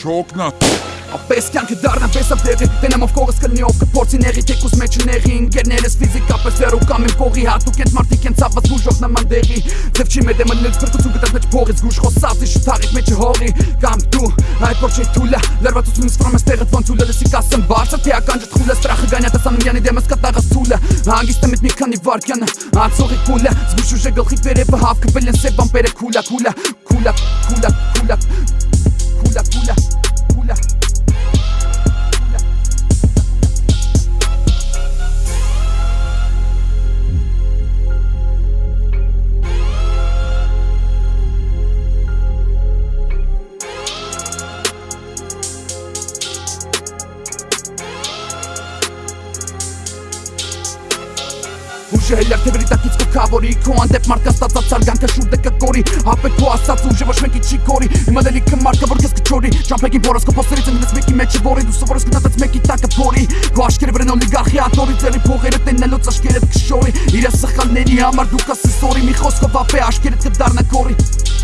չօգնա Ապես կյանքը դառնա պես ապդեղի Տենեմ ով կողս կլնի ով կփորձի նեղի Թեկուս մեջ նեղի ինգերներս ֆիզիկապես վերու կամ իմ կողի Հատուկ են մարդիկ են ծավված բուժող նման դեղի Ձև չի մեր դեմը լենց փրկություն գտած մեջ փողից Գուշ խոսած իշ թաղիք մեջը հողի Կամ դու այդ որ չի թուլը Լրվածությունից ֆրոմ ես տեղը ոնց ուլը լսի կասեմ բարձր Թե ականջը թխուլը ստրախը գանյա տեսանում յանի դեմս կտաղս թուլը Հանգիստ եմ մի քանի վարկյանը Ացողի կուլը զգուշ ուժը գլխի վերևը հավքվել են սև ամպերը քուլա քուլա քուլա քուլա քուլա Հելյար թե վրիտակից կքավորի Քո անդեպ մարդկա ստացած սարգանքը շուրդը կկորի Հապետ քո ասած ուժը ոչ մեկի չի կորի Իմ ալելիքը մարդը որ քեզ կչորի Ճամփեքին որս կփոստերից ընկնես մեկի մեջը որի Դու սովորես գնացած մեկի տակը փորի Քո աշկերը վրան օլիգարխի աթորի Ձերի փողերը տեննելով աշկերդ կշորի Իրա սխալների համար դու կասես սորի Մի խոսքով ապե աշկերդ կդառնա կորի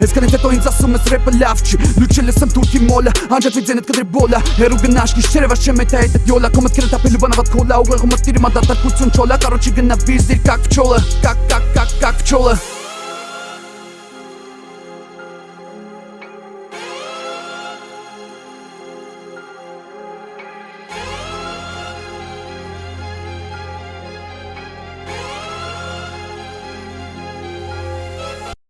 Այսքանից հետո ինձ ասում ես ռեպը լավ չի Լուչը լսեմ թուրքի մոլը Անջատվի ձենդ կդրի բոլը Հերու գնաշ գիշերը վաշ չեմ էտ այդ յոլա Կոմս կրետ ապելու բանավատ կոլա Ուղեղումս տիրի մադատարկություն չոլա Կարոչի գնա վիզ դիր կակ փչոլը Կակ կակ կակ կակ փչոլը